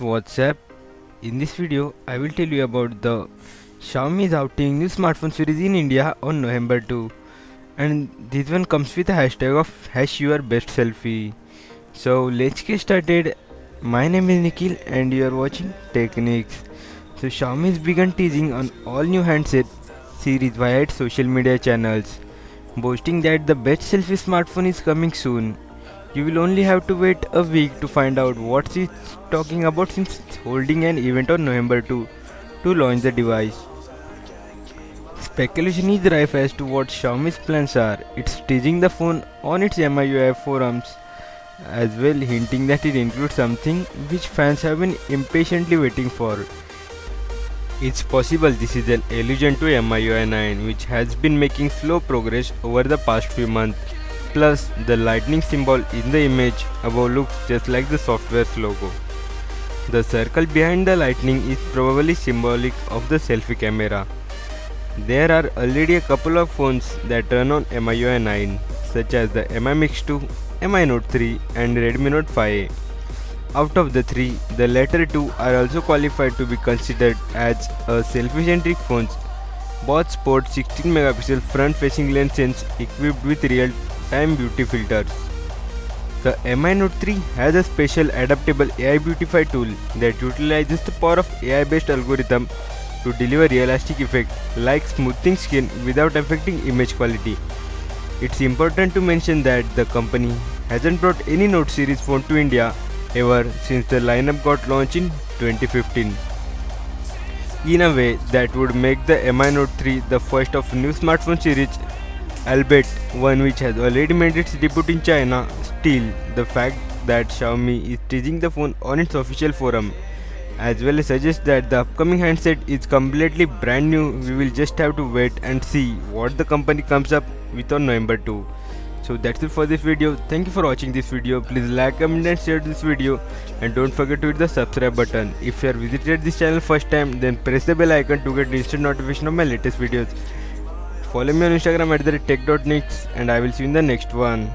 what's up in this video i will tell you about the xiaomi is outing new smartphone series in india on november 2 and this one comes with a hashtag of hash your best selfie. So let's get started. My name is nikhil and you are watching techniques. So xiaomi has begun teasing on all new handset series via its social media channels boasting that the best selfie smartphone is coming soon you will only have to wait a week to find out what it's talking about since it's holding an event on November 2 to launch the device. Speculation is rife as to what Xiaomi's plans are. It's teasing the phone on its MIUI forums as well hinting that it includes something which fans have been impatiently waiting for. It's possible this is an allusion to MIUI 9 which has been making slow progress over the past few months Plus, the lightning symbol in the image above looks just like the software's logo. The circle behind the lightning is probably symbolic of the selfie camera. There are already a couple of phones that run on MIUI 9 such as the Mi Mix 2, Mi Note 3 and Redmi Note 5 Out of the three, the latter two are also qualified to be considered as a selfie-centric phones. Both sport 16 megapixel front-facing lens equipped with real time beauty filters. The Mi Note 3 has a special adaptable AI Beautify tool that utilizes the power of AI based algorithm to deliver realistic effect like smoothing skin without affecting image quality. It's important to mention that the company hasn't brought any Note series phone to India ever since the lineup got launched in 2015. In a way that would make the Mi Note 3 the first of new smartphone series albeit one which has already made its debut in China. Still, the fact that Xiaomi is teasing the phone on its official forum as well as suggests that the upcoming handset is completely brand new. We will just have to wait and see what the company comes up with on November 2. So that's it for this video. Thank you for watching this video. Please like, comment and share this video and don't forget to hit the subscribe button. If you are visited this channel first time then press the bell icon to get instant notification of my latest videos. Follow me on Instagram at the tech.nix and I will see you in the next one.